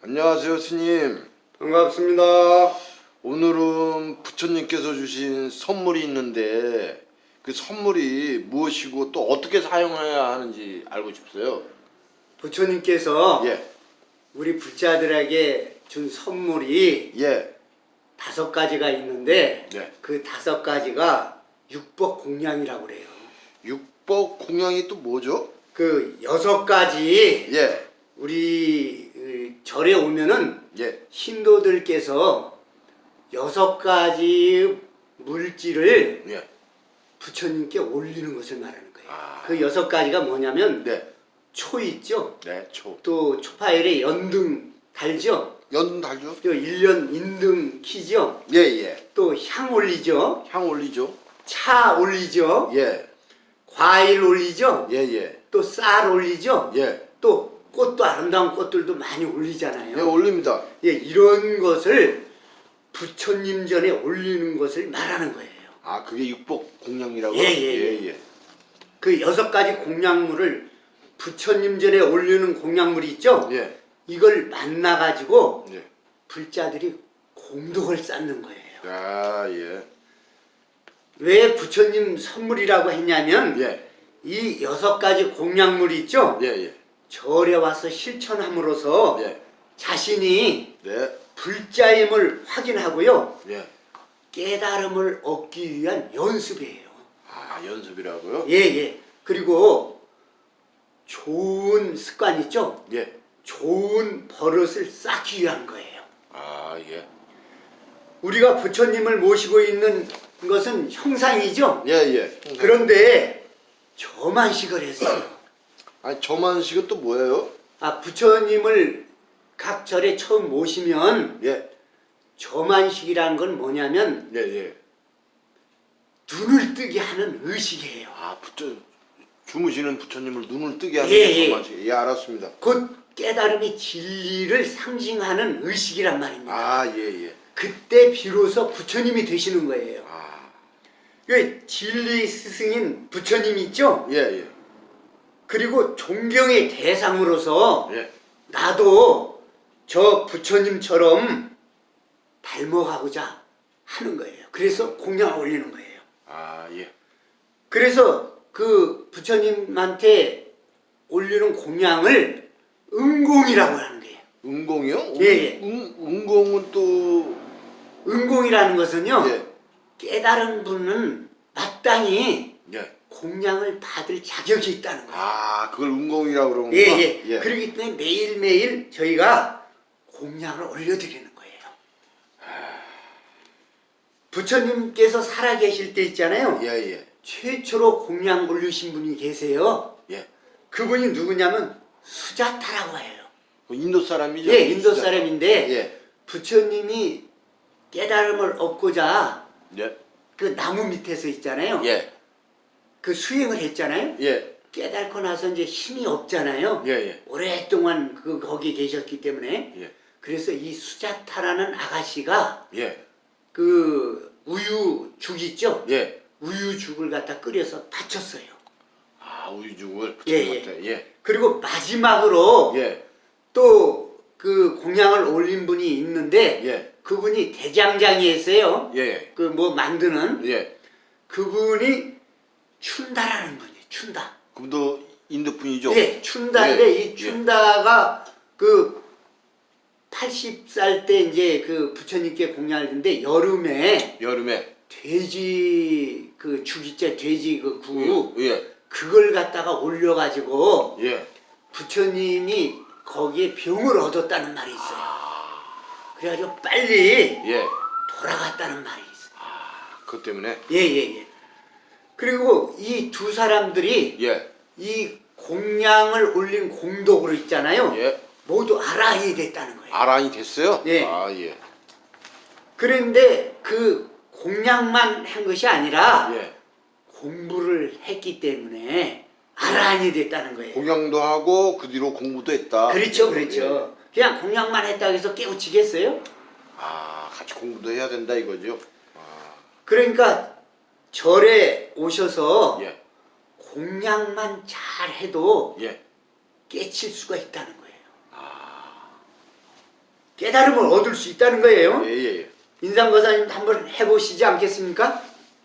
안녕하세요 스님 반갑습니다. 오늘은 부처님께서 주신 선물이 있는데 그 선물이 무엇이고 또 어떻게 사용해야 하는지 알고 싶어요 부처님께서 예, 우리 불자들에게 준 선물이 예, 다섯 가지가 있는데 네. 그 다섯 가지가 육법 공양이라고 그래요. 육법 공양이 또 뭐죠? 그 여섯 가지 예, 우리 그 절에 오면은 예, 신도들께서 여섯 가지 물질을 예, 부처님께 올리는 것을 말하는 거예요. 아. 그 여섯 가지가 뭐냐면 네, 초 있죠. 네, 초 또 초파일에 연등 달죠. 연 달죠? 또 1년 인등 키죠. 예, 예, 또 향 올리죠. 향 올리죠? 차 올리죠. 예, 과일 올리죠. 예, 예, 또 쌀 올리죠. 예, 또 꽃도 아름다운 꽃들도 많이 올리잖아요. 예 올립니다. 예, 이런 것을 부처님 전에 올리는 것을 말하는 거예요. 아 그게 육법 공양이라고? 예, 예, 예, 예. 그 여섯 가지 공양물을 부처님 전에 올리는 공양물이 있죠. 예, 이걸 만나 가지고 예. 불자들이 공덕을 쌓는 거예요. 아, 예, 왜 부처님 선물이라고 했냐면 예, 이 여섯 가지 공양물이 있죠. 예, 예, 절에 와서 실천함으로써 예, 자신이 네, 불자임을 확인하고요. 예. 깨달음을 얻기 위한 연습이에요. 아 연습이라고요? 예, 예. 그리고 좋은 습관 있죠? 예. 좋은 버릇을 쌓기 위한 거예요. 아 예. 우리가 부처님을 모시고 있는 것은 형상이죠? 예 예. 그런데 저만식을 했어요. 아니 저만식은 또 뭐예요? 아, 부처님을 각 절에 처음 모시면 예. 저만식이라는 건 뭐냐면 예 예. 눈을 뜨게 하는 의식이에요. 아 부처 주무시는 부처님을 눈을 뜨게 하는 예, 예. 저만식. 예 알았습니다. 곧 깨달음이 진리를 상징하는 의식이란 말입니다. 아 예 예. 그때 비로소 부처님이 되시는 거예요. 아. 그 진리 스승인 부처님이 있죠? 예 예. 그리고 존경의 대상으로서 예. 나도 저 부처님처럼 닮아가고자 하는 거예요. 그래서 공양을 올리는 거예요. 아 예. 그래서 그 부처님한테 올리는 공양을 은공이라고 하는 거예요. 은공이요? 예, 예. 은, 은공은 또 은공이라는 것은요. 예. 깨달은 분은 마땅히 예. 공양을 받을 자격이 있다는 거예요. 아 그걸 은공이라고 그러는 예, 거구나. 예. 그렇기 때문에 매일매일 저희가 공양을 올려드리는 거예요. 부처님께서 살아계실 때 있잖아요. 예 예. 최초로 공양 올리신 분이 계세요. 예. 그분이 누구냐면 수자타라고 해요. 그 인도 사람이죠? 예, 인도 사람인데 예. 부처님이 깨달음을 얻고자 예. 그 나무 밑에서 있잖아요. 예. 그 수행을 했잖아요. 예. 깨달고 나서 이제 힘이 없잖아요. 예. 예. 오랫동안 그 거기 계셨기 때문에 예. 그래서 이 수자타라는 아가씨가 예. 그 우유죽 있죠? 예. 우유죽을 갖다 끓여서 바쳤어요. 아 우유죽을 예, 부처님한테 예. 그리고 마지막으로 예. 또 그 공양을 올린 분이 있는데 예. 그분이 대장장이었어요. 예. 그 뭐 만드는 예. 그분이 춘다라는 분이에요. 춘다. 그분도 인도 분이죠? 예, 춘다인데 예, 이 춘다가 그 80살 때 이제 그 부처님께 공양을 했는데 여름에 여름에 돼지 그 죽이자 돼지 그구 예. 그걸 갖다가 올려가지고 예. 부처님이 거기에 병을 얻었다는 말이 있어요. 그래가지고 빨리 예. 돌아갔다는 말이 있어요. 그것 때문에 예예예. 그리고 이 두 사람들이 예. 이 공양을 올린 공덕으로 있잖아요. 예. 모두 아라이 됐다는 거예요. 아란이 됐어요? 예. 아 예. 그런데 그 공양만 한 것이 아니라 예. 공부를 했기 때문에 아란이 됐다는 거예요. 공양도 하고 그 뒤로 공부도 했다. 그렇죠, 그렇죠. 그냥 공양만 했다고 해서 깨우치겠어요? 예. 아 같이 공부도 해야 된다 이거죠? 아, 그러니까 절에 오셔서 예. 공양만 잘 해도 예. 깨칠 수가 있다는 거예요. 깨달음을 얻을 수 있다는 거예요. 예, 예, 예. 인상거사님도 한번 해보시지 않겠습니까?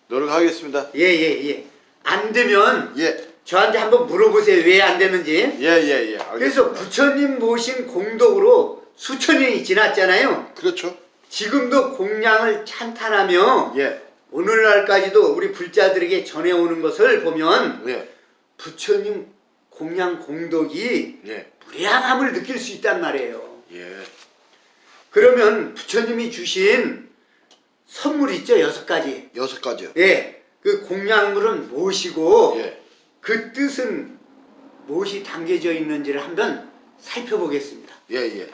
노력하겠습니다. 예, 예, 예. 안 되면 예, 저한테 한번 물어보세요. 왜 안 되는지. 예, 예, 예. 그래서. 부처님 모신 공덕으로 수천 년이 지났잖아요. 그렇죠. 지금도 공양을 찬탄하며 예, 오늘날까지도 우리 불자들에게 전해오는 것을 보면 예, 부처님 공양 공덕이 예, 무량함을 느낄 수 있단 말이에요. 예, 그러면 부처님이 주신 선물 있죠 여섯 가지. 여섯 가지요. 예, 그 공양물은 무엇이고 예, 그 뜻은 무엇이 담겨져 있는지를 한번 살펴보겠습니다. 예, 예,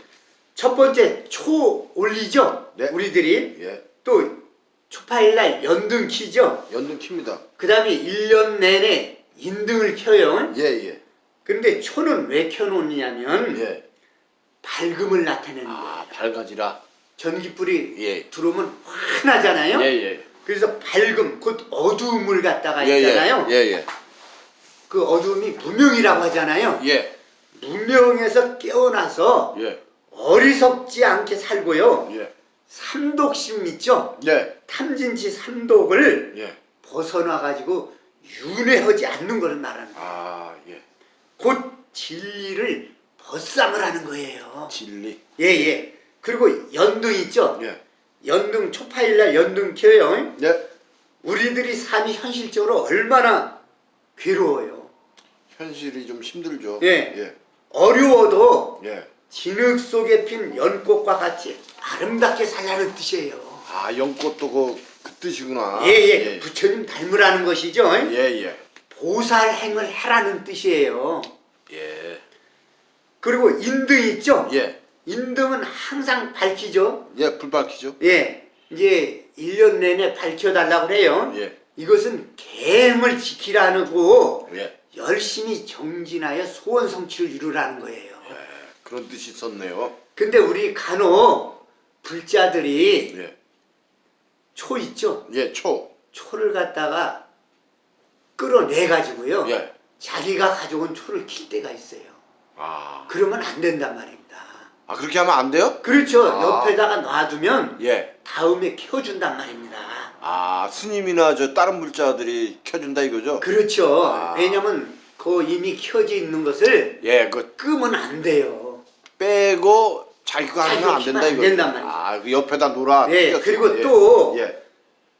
첫 번째 초 올리죠. 네. 우리들이 예. 또 초파일날 연등 키죠. 연등 킵니다. 그 다음에 1년 내내 인등을 켜요. 예, 예, 그런데 초는 왜 켜놓느냐면 예. 밝음을 나타내는 거예요. 아, 밝아지라. 전기불이 예, 들어오면 환하잖아요. 예, 예. 그래서 밝음, 곧 어두움을 갖다가 예, 있잖아요. 예, 예, 그 어두움이 무명이라고 하잖아요. 예, 무명에서 깨어나서 예, 어리석지 않게 살고요. 예, 삼독심 있죠? 예, 탐진치 삼독을 예. 벗어나가지고 윤회하지 않는 것을 말하는 거예요. 아, 예. 곧 진리를 벗삼을 하는 거예요. 진리. 예, 예. 그리고 연등 있죠? 예, 연등 초파일날 연등 켜요. 예. 우리들이 삶이 현실적으로 얼마나 괴로워요. 현실이 좀 힘들죠. 예. 예, 어려워도 예. 진흙 속에 핀 연꽃과 같이 아름답게 살라는 뜻이에요. 아, 연꽃도 그, 그 뜻이구나. 예, 예, 예, 부처님 닮으라는 것이죠. 예, 예. 보살행을 해라는 뜻이에요. 예, 그리고 인등 있죠? 예, 인등은 항상 밝히죠. 예, 불 밝히죠. 예, 이제 1년 내내 밝혀달라고 해요. 예, 이것은 계행을 지키라고 예. 열심히 정진하여 소원 성취를 이루라는 거예요. 예, 그런 뜻이 있었네요. 근데 우리 간혹 불자들이 예, 초 있죠? 예, 초. 초를 갖다가 끌어내 가지고요. 예. 자기가 가져온 초를 킬 때가 있어요. 아, 그러면 안 된단 말입니다. 아 그렇게 하면 안 돼요? 그렇죠. 아. 옆에다가 놔두면 예. 다음에 켜준단 말입니다. 아, 스님이나 저 다른 불자들이 켜준다 이거죠? 그렇죠. 아. 왜냐면 그 이미 켜져 있는 것을 예, 그 끄면 안 돼요. 빼고 자기가 하면 안 된다 키면 안 이거죠? 된단 말이죠. 아, 그 옆에다 놓으라. 예, 껴서. 그리고 예. 또 예,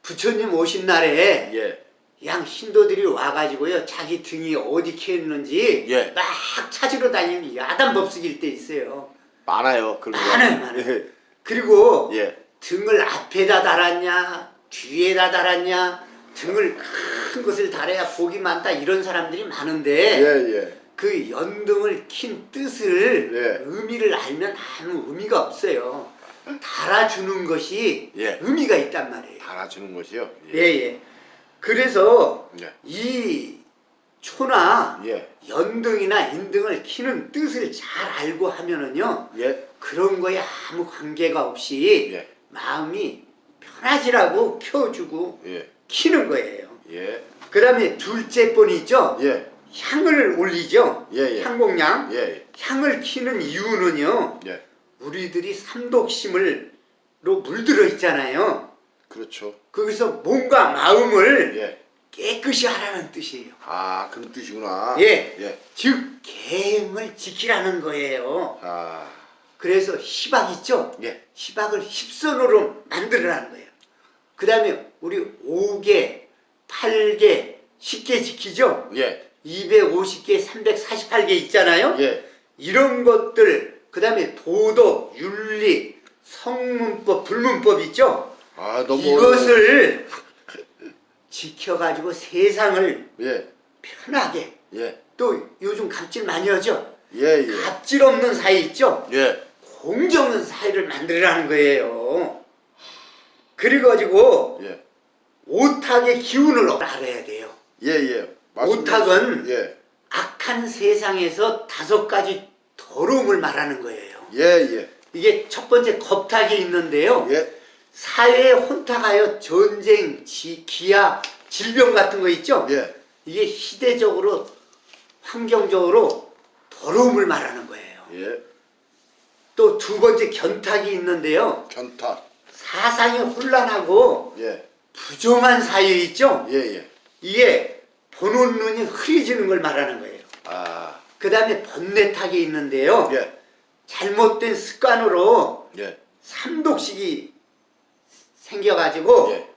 부처님 오신 날에 예, 양 신도들이 와가지고요 자기 등이 어디 켜있는지 예. 막 찾으러 다니는 야단 법석일 때 있어요. 많아요. 그런 거. 많아요, 많아요. 예, 그리고 예, 등을 앞에다 달았냐 뒤에다 달았냐 등을 큰 것을 달아야 복이 많다 이런 사람들이 많은데 예, 예. 그 연등을 킨 뜻을 예. 의미를 알면 아무 의미가 없어요. 달아주는 것이 예. 의미가 있단 말이에요. 달아주는 것이요. 예, 예. 그래서 예, 이 초나 예, 연등이나 인등을 키는 뜻을 잘 알고 하면은요 예, 그런 거에 아무 관계가 없이 예, 마음이 편하지라고 켜주고 예, 키는 거예요. 예, 그 다음에 둘째 번이 있죠. 예, 향을 올리죠. 예, 예. 예, 향을 키는 이유는요. 예. 우리들이 삼독심을로 물들어 있잖아요. 그렇죠. 거기서 몸과 마음을 예. 깨끗이 하라는 뜻이에요. 아, 그런 뜻이구나. 예. 예. 즉 계행을 지키라는 거예요. 아, 그래서 시박 있죠? 예. 시박을 십선으로 만들어라는 거예요. 그 다음에 우리 5개, 8개, 10개 지키죠? 예. 250개, 348개 있잖아요? 예. 이런 것들, 그 다음에 도덕, 윤리, 성문법, 불문법 있죠? 아, 이것을 지켜가지고 세상을 예. 편하게 예. 또 요즘 갑질 많이 하죠? 예, 예. 갑질 없는 사이 있죠? 예. 공정 없는 사이를 만들라는 거예요. 그래가지고 예. 오탁의 기운을 알아야 돼요. 예, 예. 오탁은 예. 악한 세상에서 다섯 가지 더러움을 말하는 거예요. 예, 예. 이게 첫 번째 겁탁이 있는데요. 예. 사회에 혼탁하여 전쟁, 지, 기아, 질병 같은 거 있죠? 예. 이게 시대적으로 환경적으로 더러움을 말하는 거예요. 예. 또 두 번째 견탁이 있는데요. 견탁. 사상이 혼란하고 예. 부정한 사유 있죠? 예, 예. 이게 보는 눈이 흐려지는 걸 말하는 거예요. 아. 그 다음에 번뇌탁이 있는데요. 예. 잘못된 습관으로 예. 삼독식이 생겨가지고 예.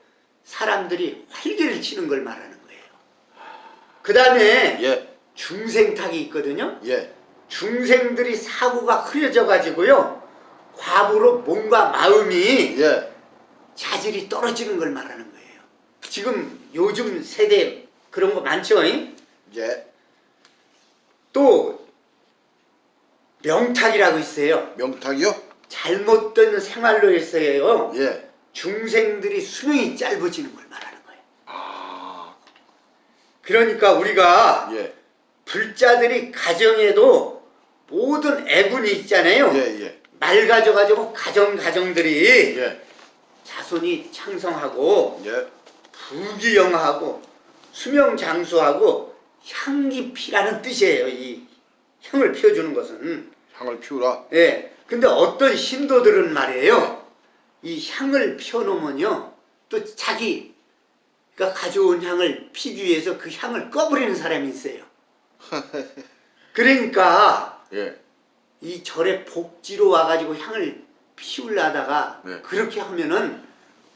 사람들이 활개를 치는 걸 말하는 거예요. 그 다음에 예. 중생탁이 있거든요. 예. 중생들이 사고가 흐려져 가지고요. 과부로 몸과 마음이 예. 자질이 떨어지는 걸 말하는 거예요. 지금 요즘 세대 그런 거 많죠? 잉? 예. 또 명탁이라고 있어요. 명탁이요? 잘못된 생활로 해서요. 예. 중생들이 수명이 짧아지는 걸 말하는 거예요. 아. 그러니까 우리가 예. 불자들이 가정에도 모든 애군이 있잖아요. 예, 예. 맑아져가지고 가정 가정들이 예. 자손이 창성하고 예. 부귀영하고 수명 장수하고 향기 피라는 뜻이에요. 이 향을 피워주는 것은. 향을 피우라. 예. 근데 어떤 신도들은 말이에요. 이 향을 피워놓으면요. 또 자기가 가져온 향을 피기 위해서 그 향을 꺼버리는 사람이 있어요. 그러니까 예. 이 절에 복지로 와가지고 향을 피우려다가 네. 그렇게 하면은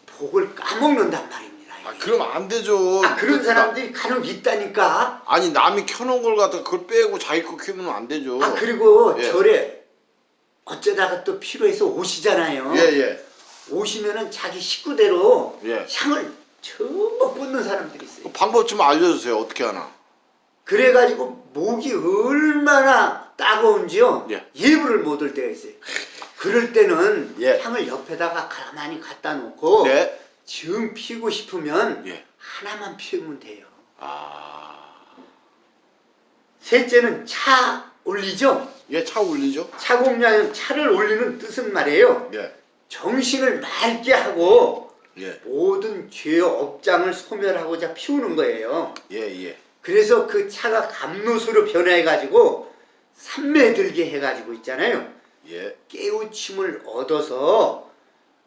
복을 까먹는단 말입니다. 아, 그러면 안 되죠. 아, 그런 나- 사람들이 간혹 있다니까. 아니, 남이 켜놓은 걸 갖다 그걸 빼고 자기 거 키우면 안 되죠. 아 그리고 예. 절에 어쩌다가 또 필요해서 오시잖아요. 예, 예. 오시면은 자기 식구대로 예. 향을 전부 꽂는 사람들이 있어요. 그 방법 좀 알려주세요. 어떻게 하나? 그래가지고 목이 얼마나 따가운지요. 예. 예불을 못할 때가 있어요. 그럴 때는 예. 향을 옆에다가 가만히 갖다 놓고 네. 정 피우고 싶으면 예. 하나만 피우면 돼요. 아. 셋째는 차 올리죠. 예, 차 올리죠? 차공량은 차를 올리는 뜻은 말이에요. 예. 정신을 맑게 하고 예. 모든 죄의 업장을 소멸하고자 피우는 거예요. 예, 예. 그래서 그 차가 감로수로 변해가지고 삼매들게 해가지고 있잖아요. 예. 깨우침을 얻어서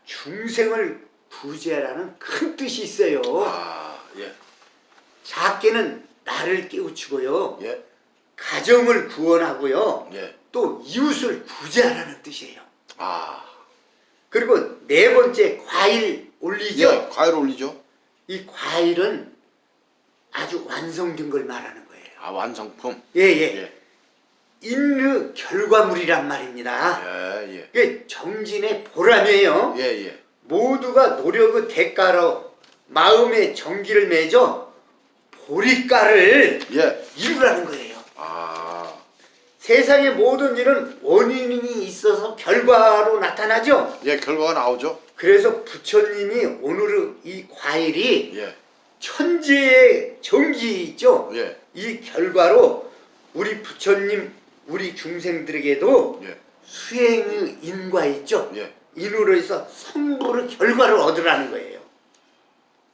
중생을 구제라는 큰 뜻이 있어요. 아, 예. 작게는 나를 깨우치고요. 예. 가정을 구원하고요. 예. 또 이웃을 구제하라는 뜻이에요. 아. 그리고 네 번째 과일 올리죠. 예, 과일 올리죠? 이 과일은 아주 완성된 걸 말하는 거예요. 아, 완성품? 예예. 예. 인류 결과물이란 말입니다. 예, 예. 이게 정진의 보람이에요. 예, 예. 모두가 노력의 대가로 마음의 정기를 맺어 보리가를 예. 이루라는 거예요. 아. 세상의 모든 일은 원인이 있어서 결과로 나타나죠. 예, 결과가 나오죠? 그래서 부처님이 오늘의 이 과일이 예. 천지의 정기 있죠. 예. 이 결과로 우리 부처님, 우리 중생들에게도 예. 수행의 인과 있죠. 예. 인으로 해서 성불의 결과를 얻으라는 거예요.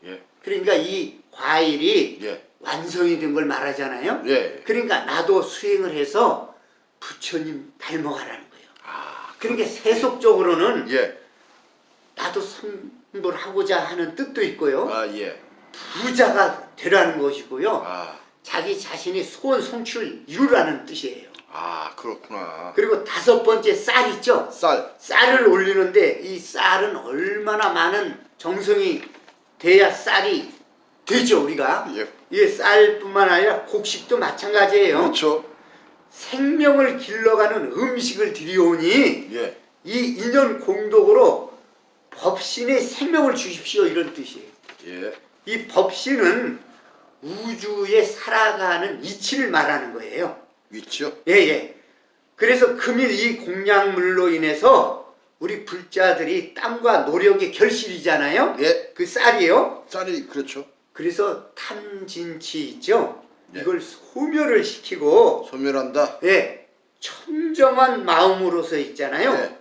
예. 그러니까 이 과일이 예. 완성이 된 걸 말하잖아요. 예. 그러니까 나도 수행을 해서 부처님 닮아가라는 거예요. 아. 그러니까 세속적으로는 예. 나도 성불 하고자 하는 뜻도 있고요. 아, 예. 부자가 되라는 것이고요. 아. 자기 자신이 소원 성취를 이루라는 뜻이에요. 아, 그렇구나. 그리고 다섯 번째 쌀 있죠? 쌀. 쌀을 올리는데 이 쌀은 얼마나 많은 정성이 돼야 쌀이 되죠 우리가 예. 이 쌀뿐만 아니라 곡식도 마찬가지예요 그렇죠. 생명을 길러가는 음식을 드리오니 예. 이 인연 공덕으로 법신의 생명을 주십시오 이런 뜻이에요 예. 이 법신은 우주에 살아가는 이치를 말하는 거예요 위치요? 예예. 그래서 금일 이 공양물로 인해서 우리 불자들이 땀과 노력의 결실이잖아요. 예. 그 쌀이요. 쌀이 그렇죠. 그래서 탐진치 있죠. 예. 이걸 소멸을 시키고 소멸한다. 예 청정한 마음으로서 있잖아요. 예.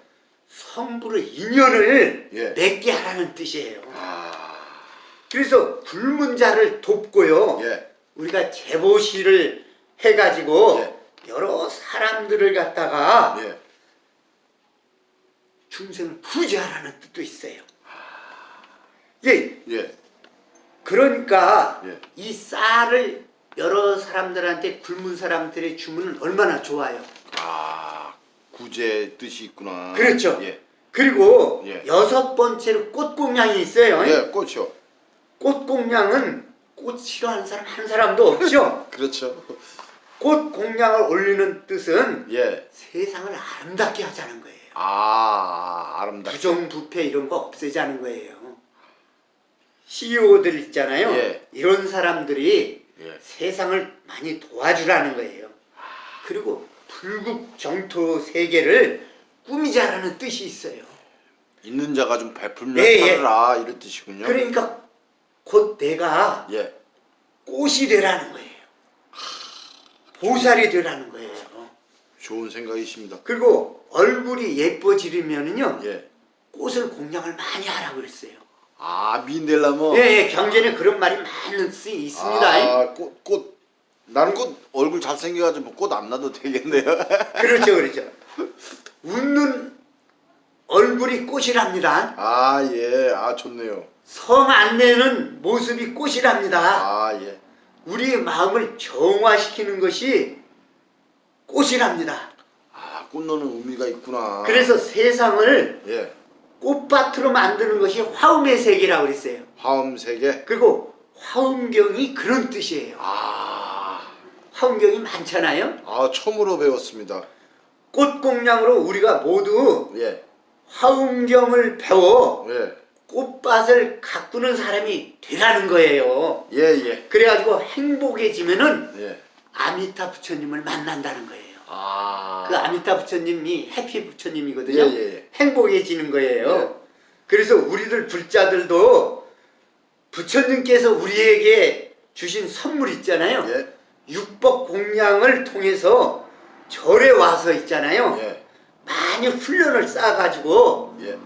성불의 인연을 예. 맺게 하라는 뜻이에요. 아. 그래서 불문자를 돕고요. 예. 우리가 제보시를 해가지고 예. 여러 사람들을 갖다가 예. 중생을 부지하라는 뜻도 있어요. 예, 예. 그러니까 예. 이 쌀을 여러 사람들한테 굶은 사람들의 주문은 얼마나 좋아요. 아 구제 뜻이 있구나. 그렇죠. 예. 그리고 예. 여섯 번째로 꽃공양이 있어요. 예, 꽃이요. 꽃공양은 꽃 싫어하는 사람 한 사람도 없죠. 그렇죠. 꽃 공양을 올리는 뜻은 예. 세상을 아름답게 하자는 거예요. 아 아름답. 부정부패 이런 거 없애자는 거예요. CEO들 있잖아요. 예. 이런 사람들이 예. 세상을 많이 도와주라는 거예요. 그리고 불국 정토 세계를 꾸미자라는 뜻이 있어요. 있는 자가 좀 베풀면 예, 예. 살아라 이런 뜻이군요. 그러니까 곧 내가 예. 꽃이 되라는 거예요. 보살이 되라는 거예요. 좋은 생각이십니다. 그리고 얼굴이 예뻐지려면은요 예. 꽃을 공양을 많이 하라고 그랬어요. 아 민델라모. 예, 예, 경전에 그런 말이 많이 쓰 있습니다. 아 꽃 꽃. 나는 꽃 얼굴 잘생겨가지고 꽃안 놔도 되겠네요. 그렇죠, 그렇죠. 웃는 얼굴이 꽃이랍니다. 아 예. 아 좋네요. 성 안 내는 모습이 꽃이랍니다. 아 예. 우리의 마음을 정화시키는 것이 꽃이랍니다. 아 꽃노는 의미가 있구나. 그래서 세상을 예. 꽃밭으로 만드는 것이 화음의 세계라고 그랬어요. 화음 세계. 그리고 화음경이 그런 뜻이에요. 아. 화음경이 많잖아요. 아 처음으로 배웠습니다. 꽃공양으로 우리가 모두 예. 화음경을 배워 예. 꽃밭을 가꾸는 사람이 되라는 거예요. 예 예. 그래가지고 행복해지면은 예. 아미타 부처님을 만난다는 거예요. 아. 그 아미타 부처님이 해피 부처님이거든요. 예, 예, 예. 행복해지는 거예요. 그래서 우리들 불자들도 부처님께서 우리에게 주신 선물 있잖아요. 예. 육법 공양을 통해서 절에 와서 있잖아요. 예. 많이 훈련을 쌓아가지고 예.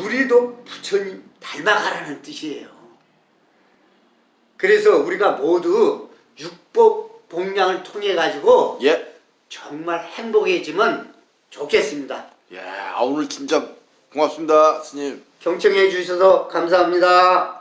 우리도 부처님 닮아가라는 뜻이에요. 그래서 우리가 모두 육법 공양을 통해 가지고 예. 정말 행복해지면 좋겠습니다. 예. 아 오늘 진짜 고맙습니다, 스님. 경청해 주셔서 감사합니다.